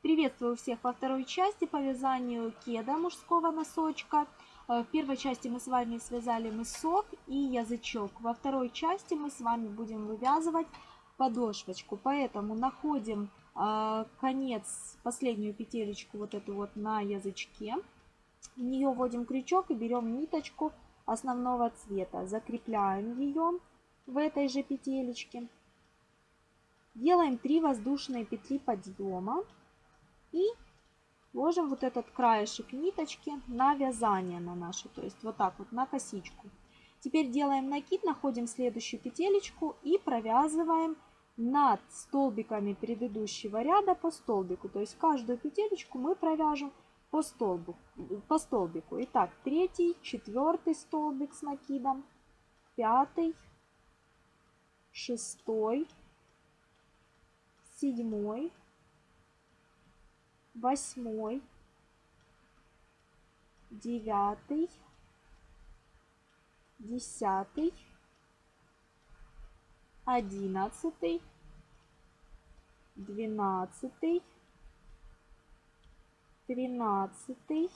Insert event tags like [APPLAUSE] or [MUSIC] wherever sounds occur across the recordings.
Приветствую всех во второй части по вязанию кеда мужского носочка. Э, в первой части мы с вами связали мысок и язычок. Во второй части мы с вами будем вывязывать подошвочку. Поэтому находим э, конец, последнюю петелечку вот эту вот на язычке. В нее вводим крючок и берем ниточку основного цвета. Закрепляем ее в этой же петелечке. Делаем 3 воздушные петли подъема и ложим вот этот краешек ниточки на вязание на наше, то есть вот так вот на косичку. Теперь делаем накид, находим следующую петелечку и провязываем над столбиками предыдущего ряда по столбику. То есть каждую петелечку мы провяжем по, столбу, по столбику. Итак, третий, четвертый столбик с накидом, пятый, шестой, седьмой, восьмой, девятый, десятый, одиннадцатый, двенадцатый, тринадцатый,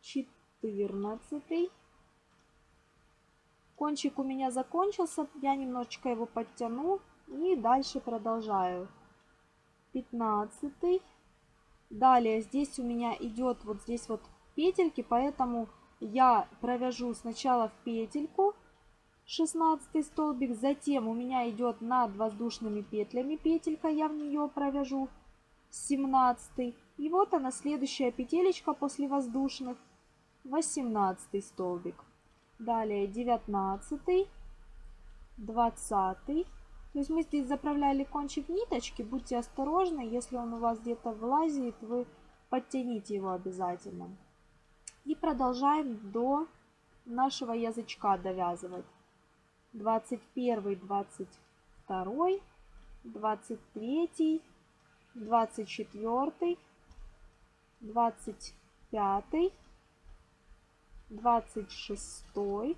четырнадцатый, Кончик у меня закончился, я немножечко его подтяну и дальше продолжаю. 15. Далее здесь у меня идет вот здесь вот петельки, поэтому я провяжу сначала в петельку 16 столбик, затем у меня идет над воздушными петлями петелька, я в нее провяжу 17. И вот она следующая петелечка после воздушных, 18 столбик. Далее 19, 20. То есть мы здесь заправляли кончик ниточки. Будьте осторожны, если он у вас где-то влазит, вы подтяните его обязательно. И продолжаем до нашего язычка довязывать. 21, 22, 23, 24, 25, двадцать шестой,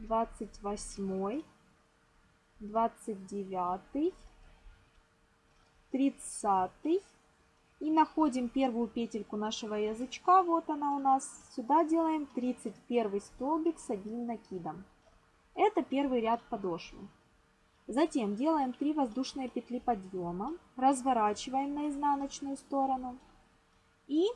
двадцать восьмой, двадцать девятый, тридцатый. И находим первую петельку нашего язычка. Вот она у нас. Сюда делаем 31 столбик с одним накидом. Это первый ряд подошвы. Затем делаем 3 воздушные петли подъема. Разворачиваем на изнаночную сторону. И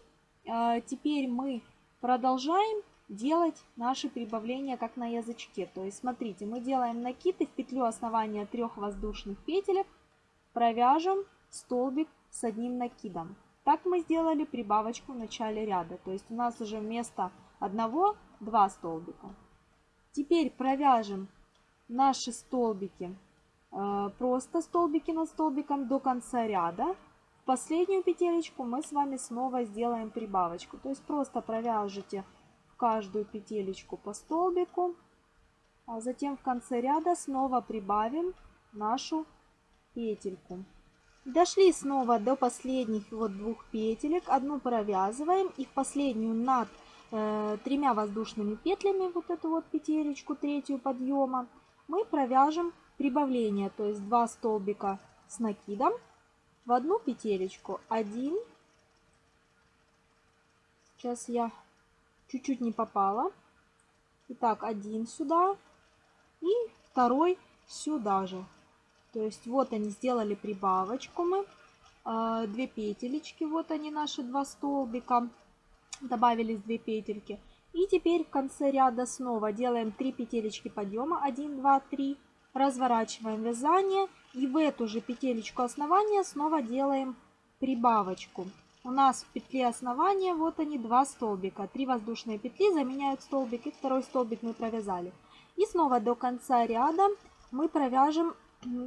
а, теперь мы продолжаем делать наши прибавления как на язычке. То есть смотрите, мы делаем накид и в петлю основания трех воздушных петелек провяжем столбик с одним накидом. Так мы сделали прибавочку в начале ряда. То есть у нас уже вместо одного два столбика. Теперь провяжем наши столбики, а, просто столбики над столбиком до конца ряда последнюю петелечку мы с вами снова сделаем прибавочку. То есть просто провяжите в каждую петелечку по столбику, а затем в конце ряда снова прибавим нашу петельку. Дошли снова до последних вот двух петелек, одну провязываем и в последнюю над э, тремя воздушными петлями, вот эту вот петелечку, третью подъема, мы провяжем прибавление, то есть 2 столбика с накидом в одну петелечку один. Сейчас я чуть-чуть не попала. Итак, один сюда и второй сюда же. То есть вот они сделали прибавочку мы. А, две петелечки, вот они наши два столбика. Добавились две петельки. И теперь в конце ряда снова делаем 3 петелечки подъема. 1, 2, 3. Разворачиваем вязание и в эту же петелечку основания снова делаем прибавочку. У нас в петле основания вот они два столбика. Три воздушные петли заменяют столбик и второй столбик мы провязали. И снова до конца ряда мы провяжем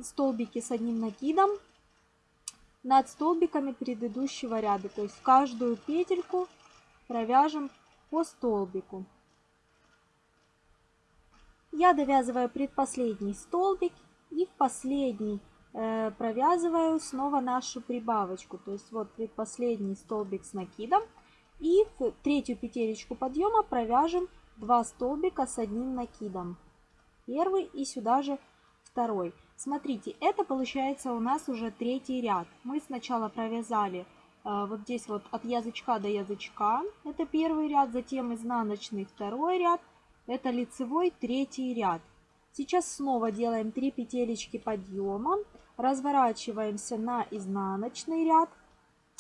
столбики с одним накидом над столбиками предыдущего ряда. То есть каждую петельку провяжем по столбику. Я довязываю предпоследний столбик и в последний провязываю снова нашу прибавочку. То есть вот предпоследний столбик с накидом. И в третью петелечку подъема провяжем 2 столбика с одним накидом. Первый и сюда же второй. Смотрите, это получается у нас уже третий ряд. Мы сначала провязали э, вот здесь вот от язычка до язычка, это первый ряд, затем изнаночный второй ряд, это лицевой третий ряд. Сейчас снова делаем 3 петелечки подъема, разворачиваемся на изнаночный ряд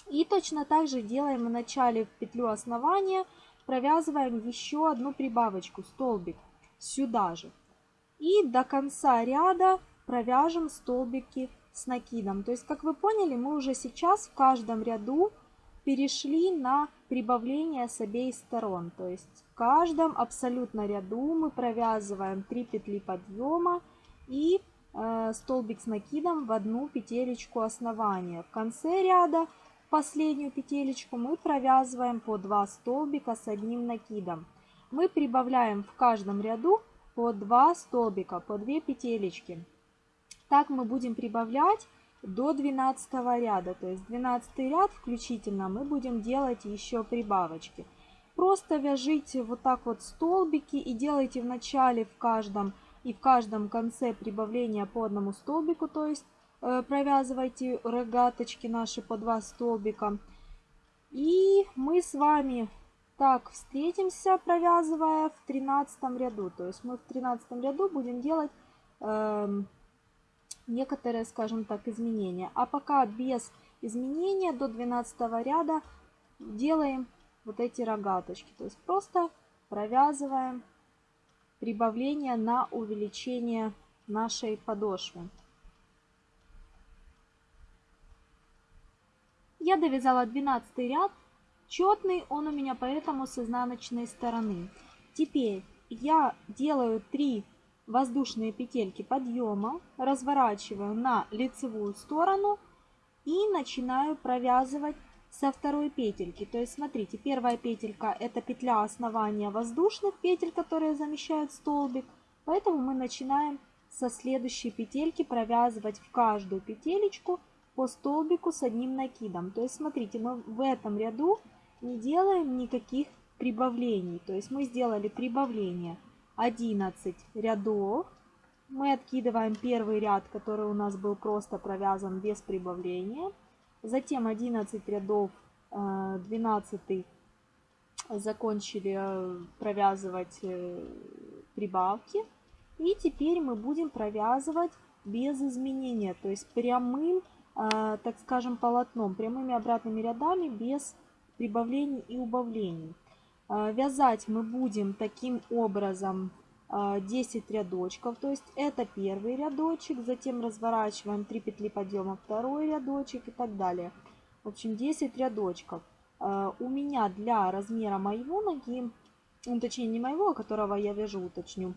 и точно так же делаем в начале в петлю основания, провязываем еще одну прибавочку, столбик, сюда же. И до конца ряда провяжем столбики с накидом. То есть, как вы поняли, мы уже сейчас в каждом ряду перешли на прибавление с обеих сторон. То есть в каждом абсолютно ряду мы провязываем 3 петли подъема и столбик с накидом в одну петелечку основания. В конце ряда последнюю петелечку мы провязываем по 2 столбика с одним накидом. Мы прибавляем в каждом ряду по 2 столбика, по 2 петелечки. Так мы будем прибавлять до 12 ряда. То есть 12 ряд включительно мы будем делать еще прибавочки. Просто вяжите вот так вот столбики и делайте в начале в каждом и в каждом конце прибавления по одному столбику. То есть э, провязывайте рогаточки наши по два столбика. И мы с вами так встретимся, провязывая в 13 ряду. То есть мы в 13 ряду будем делать... Э, некоторые, скажем так, изменения. А пока без изменения до 12 ряда делаем вот эти рогаточки. То есть просто провязываем прибавление на увеличение нашей подошвы. Я довязала 12 ряд. Четный он у меня поэтому с изнаночной стороны. Теперь я делаю 3 воздушные петельки подъема, разворачиваю на лицевую сторону и начинаю провязывать со второй петельки. То есть смотрите, первая петелька это петля основания воздушных петель, которые замещают столбик. Поэтому мы начинаем со следующей петельки провязывать в каждую петелечку по столбику с одним накидом. То есть смотрите, мы в этом ряду не делаем никаких прибавлений. То есть мы сделали прибавление 11 рядов. Мы откидываем первый ряд, который у нас был просто провязан без прибавления. Затем 11 рядов, 12 э, закончили э, провязывать э, прибавки. И теперь мы будем провязывать без изменения, то есть прямым, так скажем, полотном, прямыми обратными рядами без прибавлений и убавлений. Вязать мы будем таким образом 10 а, рядочков, то есть это первый рядочек, затем разворачиваем 3 петли подъема, второй рядочек и так далее. В общем, 10 рядочков. А, у меня для размера моего ноги, ну, точнее не моего, которого я вяжу, уточню,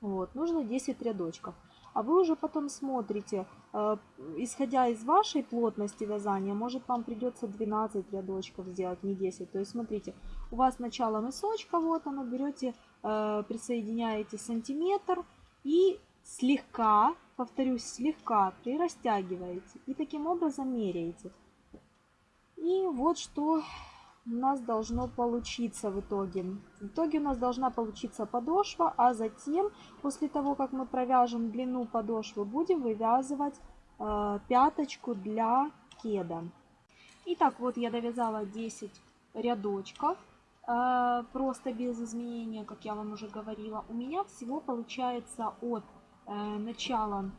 вот, нужно 10 рядочков а вы уже потом смотрите, исходя из вашей плотности вязания, может вам придется 12 рядочков сделать, не 10. То есть смотрите, у вас начало мысочка, вот оно, берете, присоединяете сантиметр и слегка, повторюсь, слегка прирастягиваете и таким образом меряете. И вот что у нас должно получиться в итоге. В итоге у нас должна получиться подошва, а затем, после того, как мы провяжем длину подошвы, будем вывязывать э, пяточку для кеда. Итак, вот я довязала 10 рядочков, э, просто без изменения, как я вам уже говорила. У меня всего получается от э, начала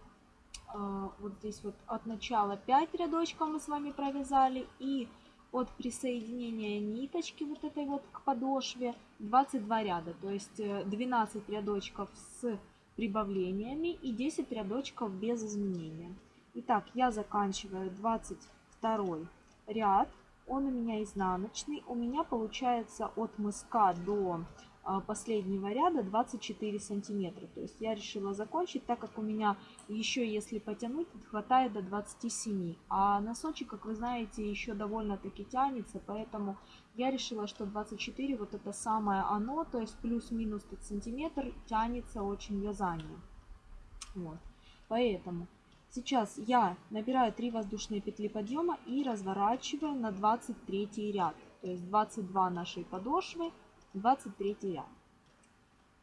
э, вот здесь вот от начала 5 рядочков мы с вами провязали и от присоединения ниточки вот этой вот к подошве 22 ряда, то есть 12 э, рядочков с прибавлениями и 10 рядочков без изменения. Итак, я заканчиваю 22 ряд, он у меня изнаночный, у меня получается от мыска до а, последнего ряда 24 сантиметра. То есть я решила закончить, так как у меня еще, если потянуть, хватает до 27. А носочек, как вы знаете, еще довольно-таки тянется, поэтому я решила, что 24 вот это самое оно, то есть плюс-минус сантиметр тянется очень вязание. Вот. Поэтому сейчас я набираю 3 воздушные петли подъема и разворачиваю на 23 ряд. То есть 22 нашей подошвы 23 ряд.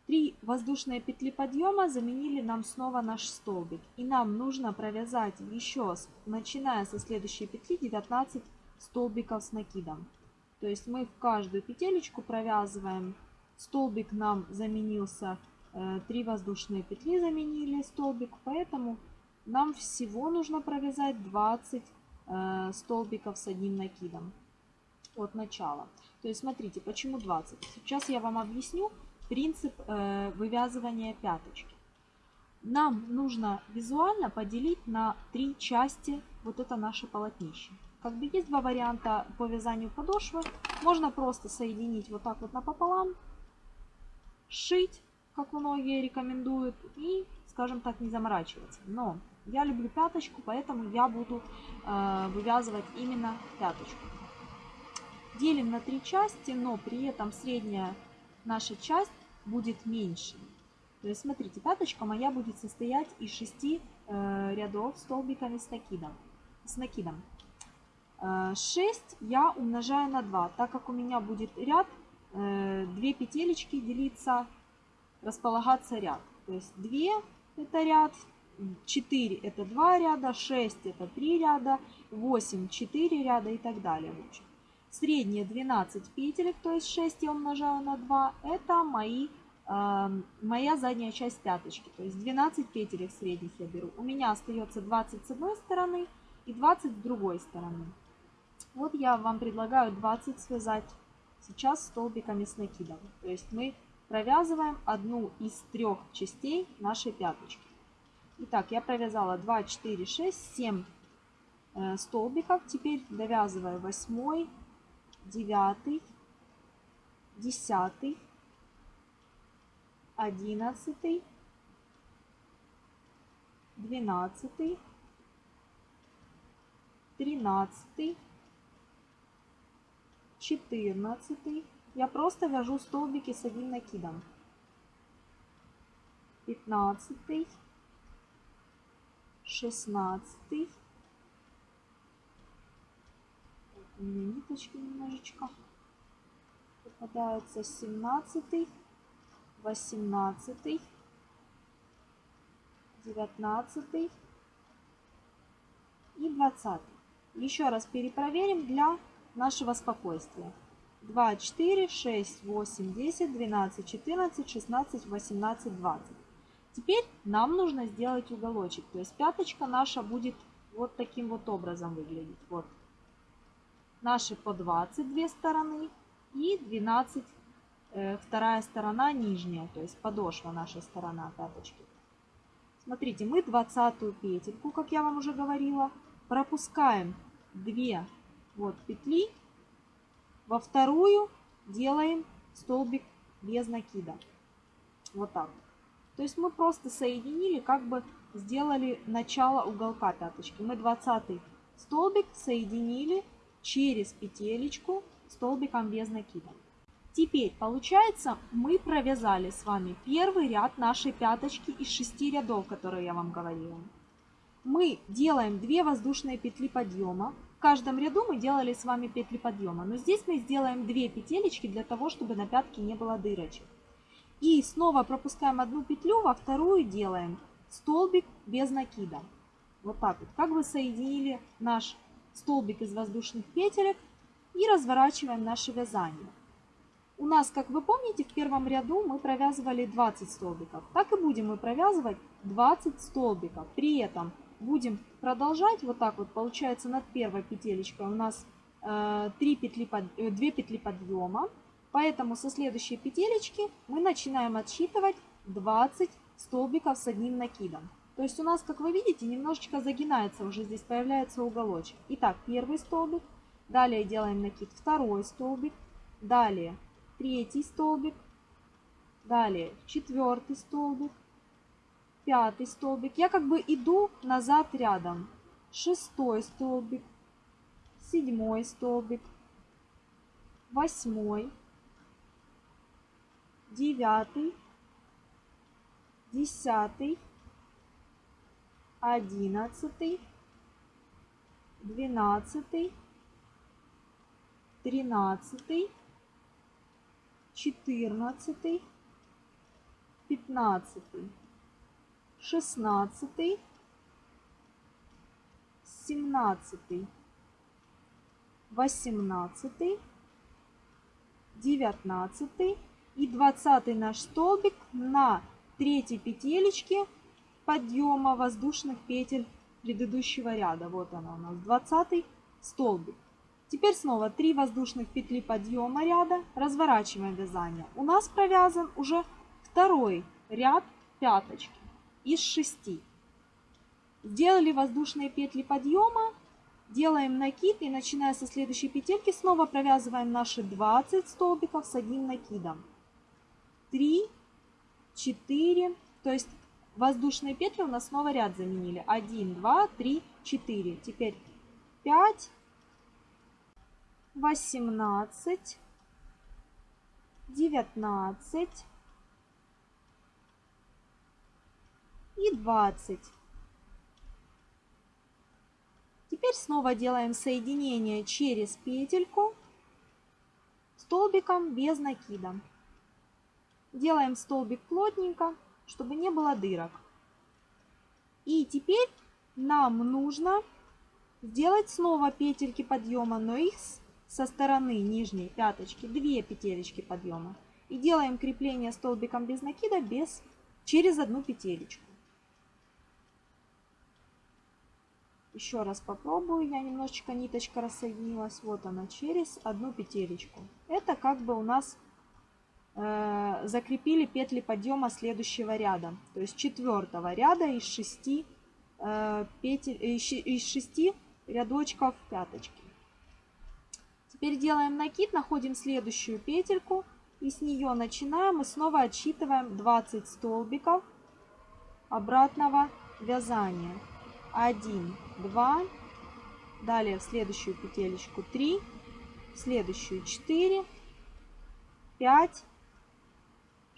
Три воздушные петли подъема заменили нам снова наш столбик. И нам нужно провязать еще, начиная со следующей петли, 19 столбиков с накидом. То есть мы в каждую петелечку провязываем. Столбик нам заменился, 3 э, воздушные петли заменили столбик, поэтому нам всего нужно провязать 20 э, столбиков с одним накидом от начала. То есть смотрите, почему 20? Сейчас я вам объясню принцип э, вывязывания пяточки. Нам нужно визуально поделить на три части вот это наше полотнище. Как бы есть два варианта по вязанию подошвы. Можно просто соединить вот так вот напополам, сшить, как многие рекомендуют, и, скажем так, не заморачиваться. Но я люблю пяточку, поэтому я буду э, вывязывать именно пяточку. Делим на три части, но при этом средняя наша часть будет меньше. То есть, смотрите, пяточка моя будет состоять из 6 э, рядов столбиками с накидом. С накидом. Э, 6 я умножаю на 2, так как у меня будет ряд, э, 2 петелечки делиться, располагаться ряд. То есть 2 это ряд, 4 это 2 ряда, 6 это 3 ряда, 8 4 ряда и так далее. В общем. Средние 12 петелек, то есть 6 я умножаю на 2, это мои, э, моя задняя часть пяточки. То есть 12 петелек средних я беру. У меня остается 20 с одной стороны и 20 с другой стороны. Вот я вам предлагаю 20 связать сейчас столбиками с накидом. То есть мы провязываем одну из трех частей нашей пяточки. Итак, я провязала 2, 4, 6, 7 э, столбиков. Теперь довязываю 8, девятый, десятый, одиннадцатый, двенадцатый, тринадцатый, четырнадцатый. Я просто вяжу столбики с одним накидом. Пятнадцатый, шестнадцатый, у меня ниточки немножечко. Попадаются 17 18 19 и 20 еще раз перепроверим для нашего спокойствия. 2 4 6 8 10 12 14 16 18 20 теперь нам нужно сделать уголочек то есть пяточка наша будет вот таким вот образом выглядеть вот наши по 22 стороны и 12 э, вторая сторона нижняя, то есть подошва наша сторона пяточки. Смотрите, мы 20 петельку, как я вам уже говорила, пропускаем 2 вот петли, во вторую делаем столбик без накида. Вот так. То есть мы просто соединили, как бы сделали начало уголка пяточки. Мы 20 столбик соединили через петелечку столбиком без накида. Теперь получается мы провязали с вами первый ряд нашей пяточки из 6 рядов, которые я вам говорила. Мы делаем 2 воздушные петли подъема. В каждом ряду мы делали с вами петли подъема, но здесь мы сделаем 2 петелечки для того, чтобы на пятке не было дырочек. И снова пропускаем одну петлю, во вторую делаем столбик без накида. Вот так вот. Как бы соединили наш столбик из воздушных петелек и разворачиваем наше вязание. У нас, как вы помните, в первом ряду мы провязывали 20 столбиков. Так и будем мы провязывать 20 столбиков. При этом будем продолжать вот так вот. Получается над первой петелечкой у нас э, 3 петли под, э, 2 петли подъема. Поэтому со следующей петелечки мы начинаем отсчитывать 20 столбиков с одним накидом. То есть у нас, как вы видите, немножечко загинается, уже здесь появляется уголочек. Итак, первый столбик, далее делаем накид, второй столбик, далее третий столбик, далее четвертый столбик, пятый столбик. Я как бы иду назад рядом. Шестой столбик, седьмой столбик, восьмой, девятый, десятый, одиннадцатый, двенадцатый, тринадцатый, четырнадцатый, 15, 16, 17, 18, 19 и 20 наш столбик на третьей петелечке подъема воздушных петель предыдущего ряда. Вот она у нас, 20 столбик. Теперь снова 3 воздушных петли подъема ряда, разворачиваем вязание. У нас провязан уже второй ряд пяточки из 6. Сделали воздушные петли подъема, делаем накид и начиная со следующей петельки снова провязываем наши 20 столбиков с одним накидом. 3, 4, то есть воздушные петли у нас снова ряд заменили. 1, 2, 3, 4. Теперь 5, 18, 19 и 20. Теперь снова делаем соединение через петельку столбиком без накида. Делаем столбик плотненько, чтобы не было дырок. И теперь нам нужно сделать снова петельки подъема, но их со стороны нижней пяточки, две петелечки подъема. И делаем крепление столбиком без накида без, через одну петелечку. Еще раз попробую. Я немножечко ниточка рассоединилась. Вот она через одну петелечку. Это как бы у нас закрепили петли подъема следующего ряда. То есть четвертого ряда из шести, э, петель, э, из шести рядочков пяточки. Теперь делаем накид, находим следующую петельку и с нее начинаем и снова отсчитываем 20 столбиков обратного вязания. 1, 2, далее в следующую петелечку 3, в следующую 4, 5,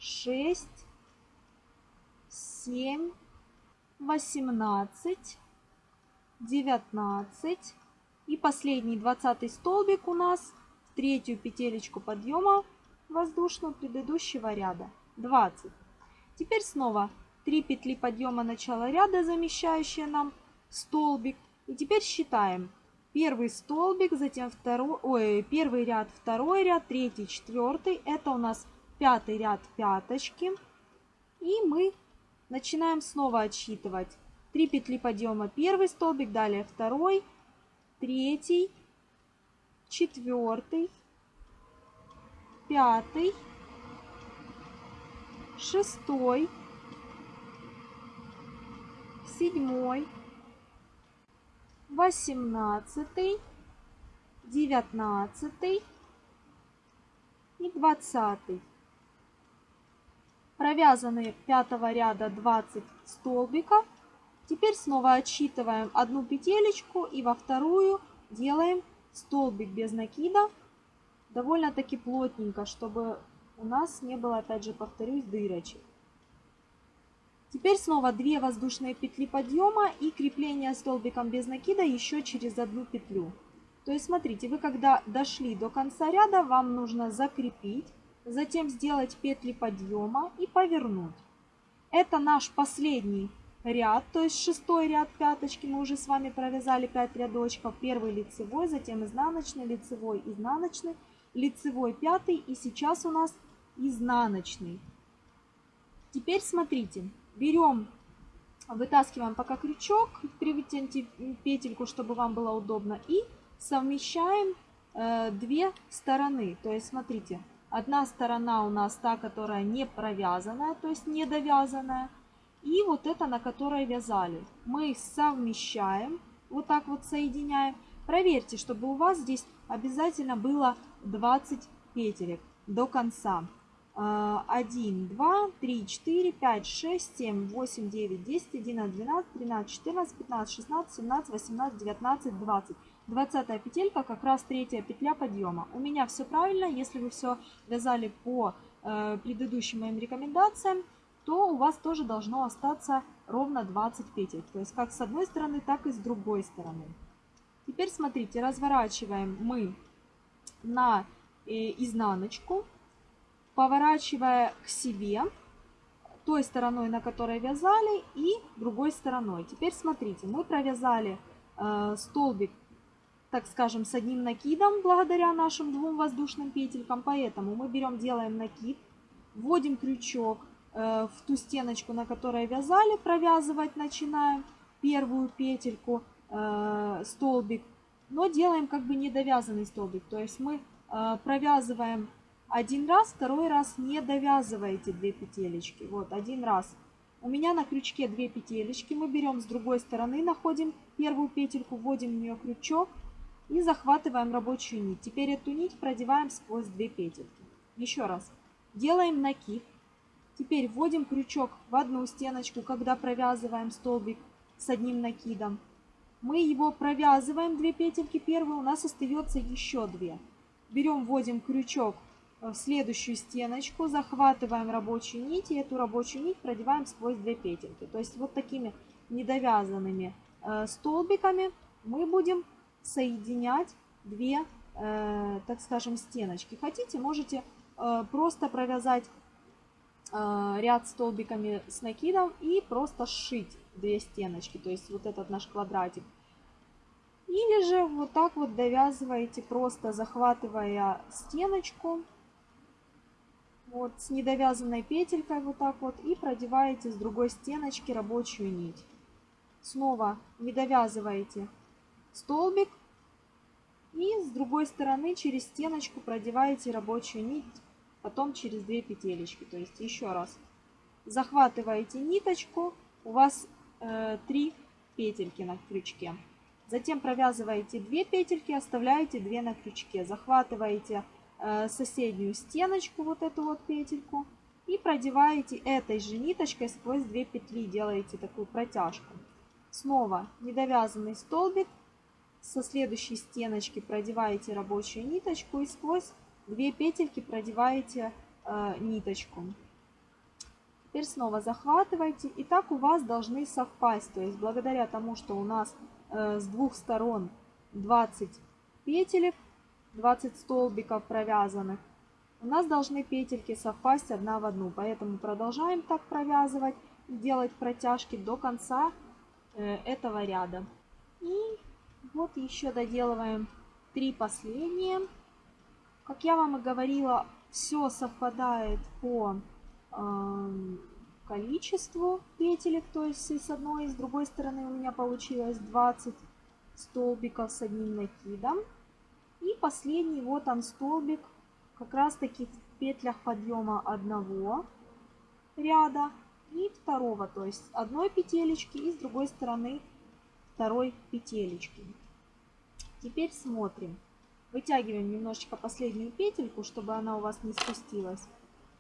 6, 7, 18, 19 и последний 20 столбик у нас в третью петелечку подъема воздушную предыдущего ряда 20. Теперь снова 3 петли подъема начала ряда, замещающие нам столбик. И теперь считаем. Первый столбик, затем второй, ой, первый ряд, второй ряд, третий, четвертый. Это у нас пятый ряд пяточки. И мы начинаем снова отсчитывать. 3 петли подъема первый столбик, далее второй, третий, четвертый, пятый, шестой, седьмой, восемнадцатый, девятнадцатый и двадцатый. Провязаны пятого ряда 20 столбиков. Теперь снова отсчитываем одну петелечку и во вторую делаем столбик без накида. Довольно-таки плотненько, чтобы у нас не было, опять же, повторюсь, дырочек. Теперь снова 2 воздушные петли подъема и крепление столбиком без накида еще через одну петлю. То есть смотрите, вы когда дошли до конца ряда, вам нужно закрепить, затем сделать петли подъема и повернуть. Это наш последний ряд, то есть шестой ряд пяточки. Мы уже с вами провязали 5 рядочков. Первый лицевой, затем изнаночный, лицевой, изнаночный, лицевой, пятый и сейчас у нас изнаночный. Теперь смотрите, берем, вытаскиваем пока крючок, привытяните петельку, чтобы вам было удобно, и совмещаем э, две стороны. То есть, смотрите, одна сторона у нас та, которая не провязанная, то есть не довязанная, и вот это, на которой вязали. Мы совмещаем, вот так вот соединяем. Проверьте, чтобы у вас здесь обязательно было 20 петелек до конца. 1, 2, 3, 4, 5, 6, 7, 8, 9, 10, 11, 12, 13, 14, 15, 16, 17, 18, 19, 20. 20 петелька как раз третья петля подъема. У меня все правильно. Если вы все вязали по э, предыдущим моим рекомендациям, то у вас тоже должно остаться ровно 20 петель. То есть как с одной стороны, так и с другой стороны. Теперь смотрите, разворачиваем мы на э, изнаночку поворачивая к себе, той стороной, на которой вязали, и другой стороной. Теперь смотрите, мы провязали э, столбик, так скажем, с одним накидом, благодаря нашим двум воздушным петелькам. Поэтому мы берем, делаем накид, вводим крючок э, в ту стеночку, на которой вязали, провязывать начинаем первую петельку, э, столбик, но делаем как бы недовязанный столбик. То есть мы э, провязываем один раз, второй раз не довязываете две петелечки. Вот, один раз. У меня на крючке две петелечки. Мы берем с другой стороны, находим первую петельку, вводим в нее крючок и захватываем рабочую нить. Теперь эту нить продеваем сквозь две петельки. Еще раз. Делаем накид. Теперь вводим крючок в одну стеночку, когда провязываем столбик с одним накидом. Мы его провязываем, две петельки первые, у нас остается еще две. Берем, вводим крючок в следующую стеночку, захватываем рабочую нить и эту рабочую нить продеваем сквозь две петельки. То есть вот такими недовязанными э, столбиками мы будем соединять две, э, так скажем, стеночки. Хотите, можете э, просто провязать ряд столбиками с накидом и просто сшить две стеночки, то есть вот этот наш квадратик. Или же вот так вот довязываете, просто захватывая стеночку, вот с недовязанной петелькой вот так вот и продеваете с другой стеночки рабочую нить. Снова не довязываете столбик и с другой стороны через стеночку продеваете рабочую нить, потом через две петелечки. То есть еще раз захватываете ниточку, у вас э, 3 петельки на крючке. Затем провязываете 2 петельки, оставляете 2 на крючке, захватываете Э, соседнюю стеночку, вот эту вот петельку, и продеваете этой же ниточкой сквозь две петли, делаете такую протяжку. Снова недовязанный столбик, со следующей стеночки продеваете рабочую ниточку и сквозь две петельки продеваете э, ниточку. Теперь снова захватываете, и так у вас должны совпасть, то есть благодаря тому, что у нас э, с двух сторон 20 петелек, 20 столбиков провязанных, у нас должны петельки совпасть одна в одну. Поэтому продолжаем так провязывать делать протяжки до конца э, этого ряда. И вот еще доделываем три последние. Как я вам и говорила, все совпадает по э, количеству петелек. То есть и с одной, и с другой стороны у меня получилось 20 столбиков с одним накидом. И последний вот он столбик, как раз таки в петлях подъема одного ряда и второго, то есть одной петелечки и с другой стороны второй петелечки. Теперь смотрим. Вытягиваем немножечко последнюю петельку, чтобы она у вас не спустилась.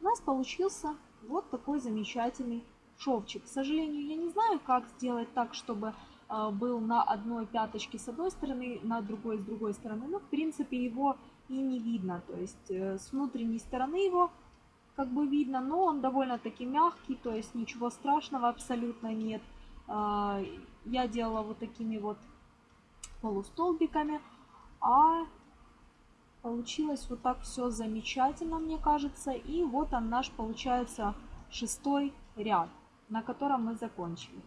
У нас получился вот такой замечательный шовчик. К сожалению, я не знаю, как сделать так, чтобы а, был на одной пяточке с одной стороны, на другой с другой стороны. Но, в принципе, его и не видно. То есть э, с внутренней стороны его как бы видно, но он довольно-таки мягкий, то есть ничего страшного абсолютно нет. А, я делала вот такими вот полустолбиками, а получилось вот так все замечательно, мне кажется. И вот он наш, получается, шестой ряд, на котором мы закончили.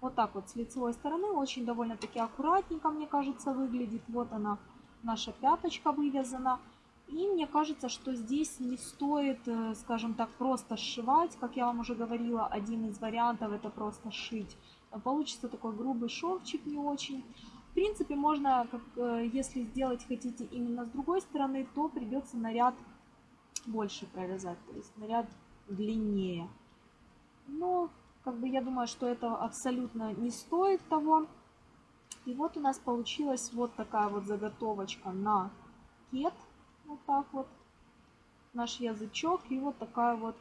Вот так вот с лицевой стороны. Очень довольно-таки аккуратненько, мне кажется, выглядит. Вот она, наша пяточка вывязана. И мне кажется, что здесь не стоит, э, скажем так, просто сшивать. Как я вам уже говорила, один из вариантов это просто шить. Получится такой грубый шовчик не очень. В принципе, можно, как, э, если сделать хотите именно с другой стороны, то придется наряд больше провязать, то есть наряд длиннее. Но как бы я думаю, что это абсолютно не стоит того. И вот у нас получилась вот такая вот заготовочка на кет. Вот так вот. Наш язычок и вот такая вот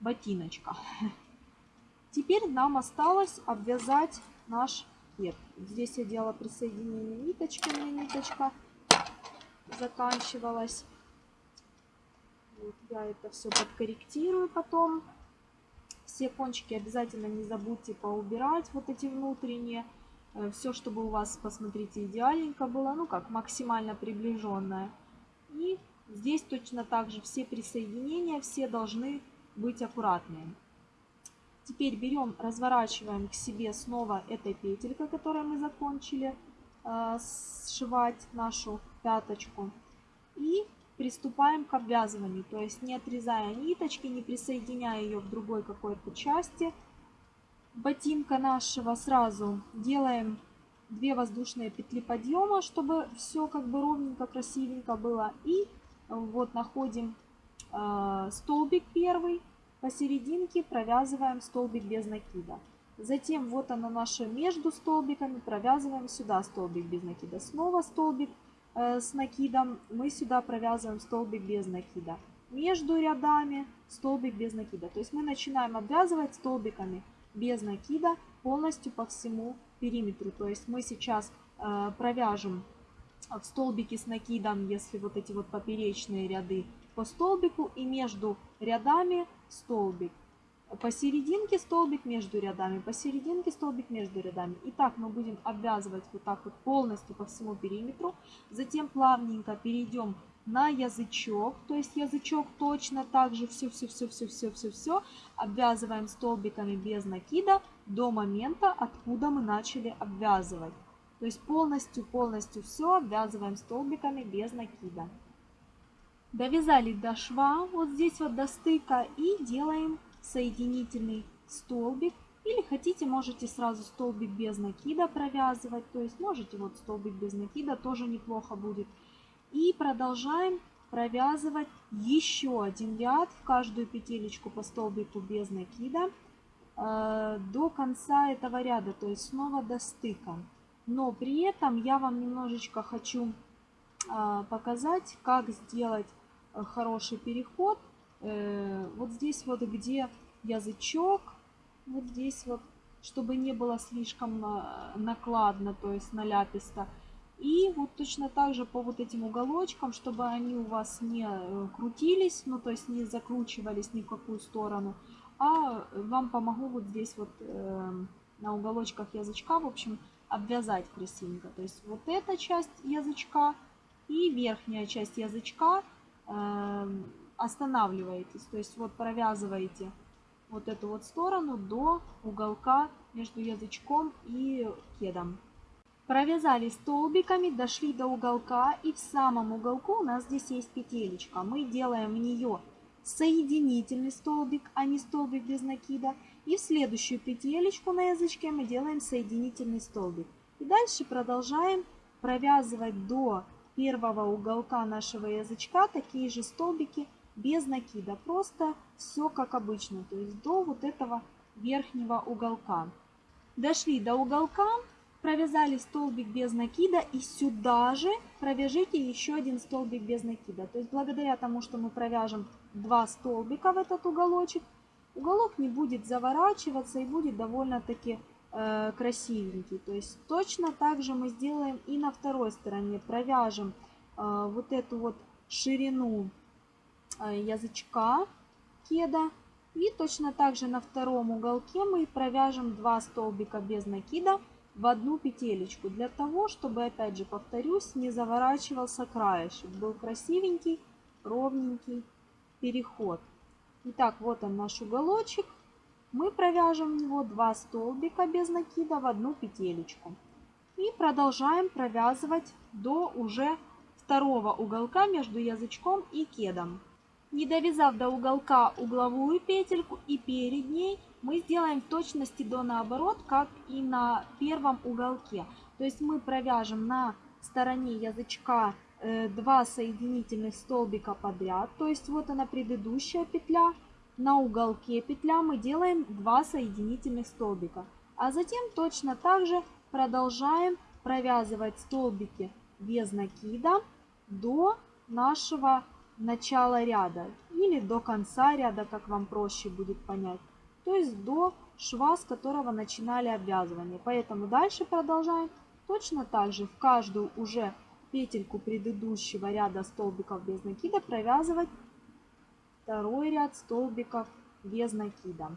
ботиночка. [LAUGHS] Теперь нам осталось обвязать наш кет. Здесь я делала присоединение ниточки, у меня ниточка заканчивалась. Вот я это все подкорректирую потом. Все кончики обязательно не забудьте поубирать, вот эти внутренние. Э, все, чтобы у вас, посмотрите, идеальненько было, ну как, максимально приближенное. И здесь точно так же все присоединения, все должны быть аккуратными. Теперь берем, разворачиваем к себе снова этой петелькой, которой мы закончили э, сшивать нашу пяточку. И приступаем к обвязыванию, то есть не отрезая ниточки, не присоединяя ее к другой какой-то части ботинка нашего, сразу делаем 2 воздушные петли подъема, чтобы все как бы ровненько, красивенько было. И вот находим э, столбик первый, посерединке провязываем столбик без накида. Затем вот оно наше между столбиками, провязываем сюда столбик без накида. Снова столбик э, с накидом, мы сюда провязываем столбик без накида. Между рядами столбик без накида. То есть мы начинаем обвязывать столбиками без накида полностью по всему периметру. То есть мы сейчас э, провяжем в столбике с накидом, если вот эти вот поперечные ряды по столбику и между рядами столбик. Посерединке столбик между рядами, посерединке столбик между рядами. И так мы будем обвязывать вот так вот полностью по всему периметру. Затем плавненько перейдем на язычок, то есть язычок точно так же все-все-все-все-все-все-все обвязываем столбиками без накида до момента, откуда мы начали обвязывать. То есть полностью-полностью все обвязываем столбиками без накида. Довязали до шва, вот здесь вот до стыка, и делаем соединительный столбик. Или хотите, можете сразу столбик без накида провязывать, то есть можете вот столбик без накида, тоже неплохо будет. И продолжаем провязывать еще один ряд в каждую петелечку по столбику без накида э, до конца этого ряда, то есть снова до стыка. Но при этом я вам немножечко хочу э, показать, как сделать хороший переход. Э, вот здесь вот, где язычок, вот здесь вот, чтобы не было слишком э, накладно, то есть наляписто. И вот точно так же по вот этим уголочкам, чтобы они у вас не крутились, ну то есть не закручивались ни в какую сторону, а вам помогу вот здесь вот э, на уголочках язычка, в общем, обвязать красивенько. То есть вот эта часть язычка и верхняя часть язычка – останавливаетесь. То есть вот провязываете вот эту вот сторону до уголка между язычком и кедом. Провязали столбиками, дошли до уголка и в самом уголку у нас здесь есть петелечка. Мы делаем в нее соединительный столбик, а не столбик без накида. И в следующую петелечку на язычке мы делаем соединительный столбик. И дальше продолжаем провязывать до первого уголка нашего язычка такие же столбики без накида. Просто все как обычно, то есть до вот этого верхнего уголка. Дошли до уголка, провязали столбик без накида и сюда же провяжите еще один столбик без накида. То есть благодаря тому, что мы провяжем два столбика в этот уголочек, уголок не будет заворачиваться и будет довольно-таки э, красивенький. То есть точно так же мы сделаем и на второй стороне. Провяжем э, вот эту вот ширину э, язычка кеда. И точно так же на втором уголке мы провяжем два столбика без накида в одну петелечку. Для того, чтобы, опять же, повторюсь, не заворачивался краешек. Был красивенький, ровненький переход. Итак, вот он наш уголочек мы провяжем в него 2 столбика без накида в одну петелечку. И продолжаем провязывать до уже второго уголка между язычком и кедом. Не довязав до уголка угловую петельку и перед ней, мы сделаем в точности до наоборот, как и на первом уголке. То есть мы провяжем на стороне язычка 2 э, соединительных столбика подряд. То есть вот она предыдущая петля, на уголке петля мы делаем 2 соединительных столбика. А затем точно так же продолжаем провязывать столбики без накида до нашего начала ряда или до конца ряда, как вам проще будет понять. То есть до шва, с которого начинали обвязывание. Поэтому дальше продолжаем точно так же в каждую уже петельку предыдущего ряда столбиков без накида провязывать второй ряд столбиков без накида.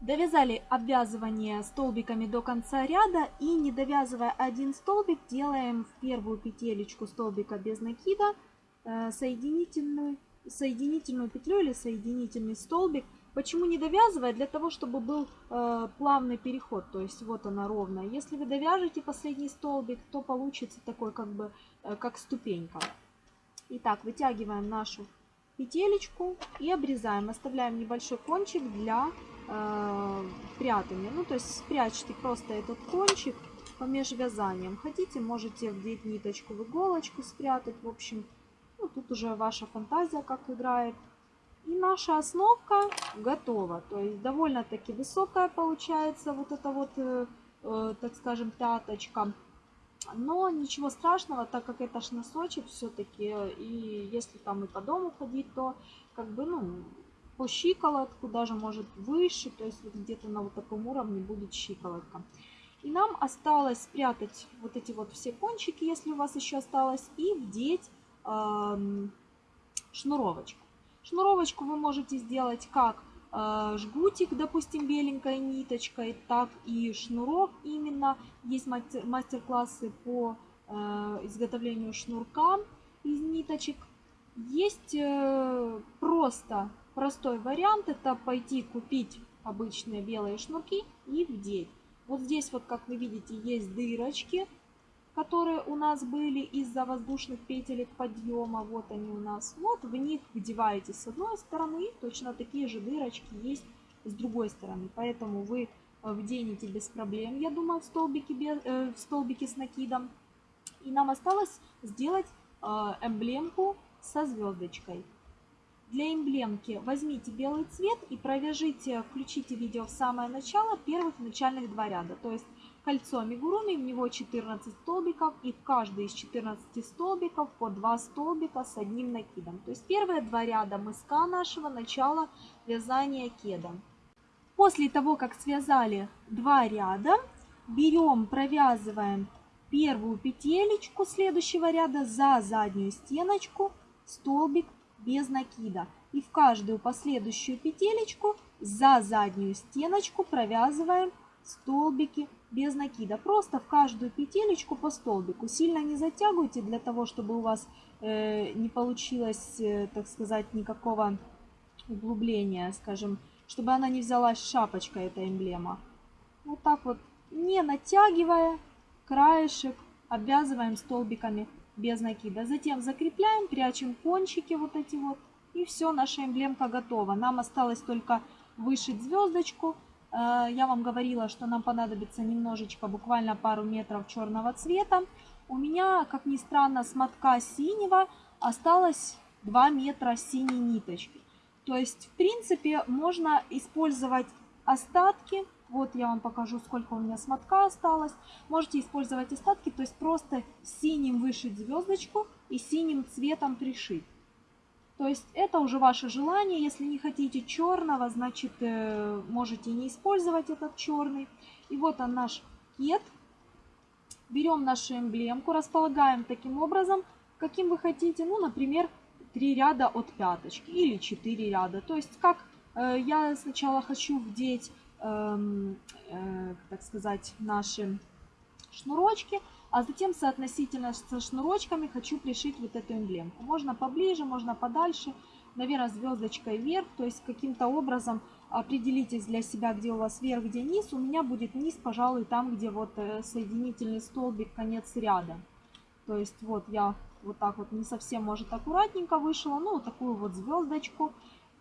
Довязали обвязывание столбиками до конца ряда и не довязывая один столбик, делаем в первую петелечку столбика без накида э, соединительную соединительную петлю или соединительный столбик. Почему не довязывая? Для того, чтобы был э, плавный переход, то есть вот она ровная. Если вы довяжете последний столбик, то получится такой как бы, э, как ступенька. Итак, вытягиваем нашу петелечку и обрезаем. Оставляем небольшой кончик для э, прятания. Ну, то есть спрячьте просто этот кончик по межвязаниям. Хотите, можете вдеть ниточку в иголочку, спрятать. В общем, ну, тут уже ваша фантазия как играет. И наша основка готова. То есть довольно-таки высокая получается вот эта вот, э, э, так скажем, пяточка. Но ничего страшного, так как это ж носочек все-таки. И если там и по дому ходить, то как бы, ну, по щиколотку, даже может выше. То есть вот где-то на вот таком уровне будет щиколотка. И нам осталось спрятать вот эти вот все кончики, если у вас еще осталось, и вдеть э, шнуровочку. Шнуровочку вы можете сделать как жгутик, допустим, беленькой ниточкой, так и шнурок именно. Есть мастер-классы по э, изготовлению шнурка из ниточек. Есть э, просто простой вариант, это пойти купить обычные белые шнурки и вдеть. Вот здесь вот, как вы видите, есть дырочки которые у нас были из-за воздушных петелек подъема. Вот они у нас. Вот в них вдеваете с одной стороны, точно такие же дырочки есть с другой стороны. Поэтому вы э, вденете без проблем, я думаю, в столбики, без, э, в столбики с накидом. И нам осталось сделать э, эмблемку со звездочкой. Для эмблемки возьмите белый цвет и провяжите, включите видео в самое начало первых начальных два ряда. То есть Кольцо амигуруми, в него 14 столбиков, и в каждый из 14 столбиков по 2 столбика с одним накидом. То есть первые два ряда мыска нашего начала вязания кеда. После того, как связали два ряда, берем, провязываем первую петелечку следующего ряда за заднюю стеночку, столбик без накида. И в каждую последующую петелечку за заднюю стеночку провязываем столбики без накида. Просто в каждую петелечку по столбику. Сильно не затягивайте для того, чтобы у вас э, не получилось, э, так сказать, никакого углубления, скажем, чтобы она не взялась шапочкой, эта эмблема. Вот так вот, не натягивая краешек, обвязываем столбиками без накида. Затем закрепляем, прячем кончики вот эти вот. И все, наша эмблемка готова. Нам осталось только вышить звездочку я вам говорила, что нам понадобится немножечко, буквально пару метров черного цвета. У меня, как ни странно, с мотка синего осталось 2 метра синей ниточки. То есть, в принципе, можно использовать остатки. Вот я вам покажу, сколько у меня с мотка осталось. Можете использовать остатки, то есть просто синим вышить звездочку и синим цветом пришить. То есть это уже ваше желание. Если не хотите черного, значит э, можете не использовать этот черный. И вот он наш кет. Берем нашу эмблемку, располагаем таким образом, каким вы хотите. Ну, например, 3 ряда от пяточки или 4 ряда. То есть как э, я сначала хочу вдеть, э, э, так сказать, наши шнурочки а затем соотносительно со шнурочками хочу пришить вот эту эмблемку. Можно поближе, можно подальше, наверное, звездочкой вверх, то есть каким-то образом определитесь для себя, где у вас вверх, где низ. У меня будет низ, пожалуй, там, где вот э, соединительный столбик, конец ряда. То есть вот я вот так вот не совсем, может, аккуратненько вышла, ну, вот такую вот звездочку.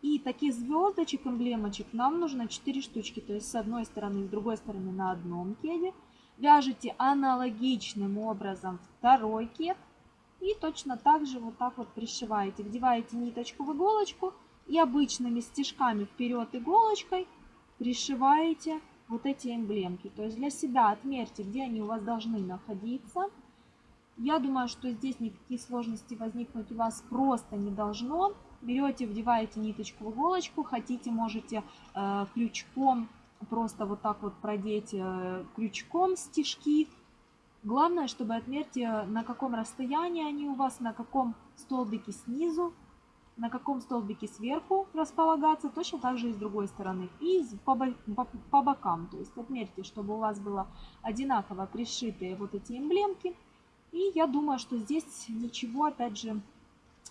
И таких звездочек, эмблемочек нам нужно 4 штучки, то есть с одной стороны, с другой стороны на одном кеде. Вяжете аналогичным образом второй кет. И точно так же вот так вот пришиваете. Вдеваете ниточку в иголочку и обычными стежками вперед иголочкой пришиваете вот эти эмблемки. То есть для себя отмерьте, где они у вас должны находиться. Я думаю, что здесь никаких сложностей возникнуть у вас просто не должно. Берете, вдеваете ниточку в иголочку, хотите, можете э, крючком просто вот так вот продеть э, крючком стежки. Главное, чтобы отмерьте, на каком расстоянии они у вас, на каком столбике снизу, на каком столбике сверху располагаться, точно так же и с другой стороны. И по, по, по бокам, то есть отмерьте, чтобы у вас было одинаково пришитые вот эти эмблемки. И я думаю, что здесь ничего, опять же,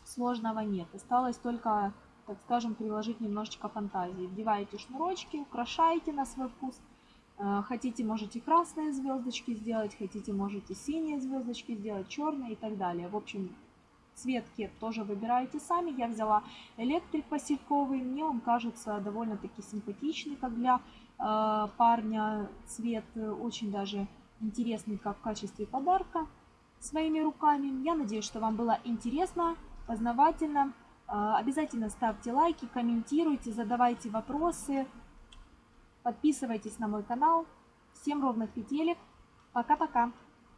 сложного нет. Осталось только, так скажем, приложить немножечко фантазии. Вдеваете шнурочки, украшаете на свой вкус. Э, хотите, можете красные звездочки сделать, хотите, можете синие звездочки сделать, черные и так далее. В общем, цвет кет тоже выбираете сами. Я взяла электрик посевковый, мне он кажется довольно-таки симпатичный, как для э, парня. Цвет очень даже интересный, как в качестве подарка своими руками. Я надеюсь, что вам было интересно, познавательно. Э, обязательно ставьте лайки, комментируйте, задавайте вопросы. Подписывайтесь на мой канал. Всем ровных петелек. Пока-пока.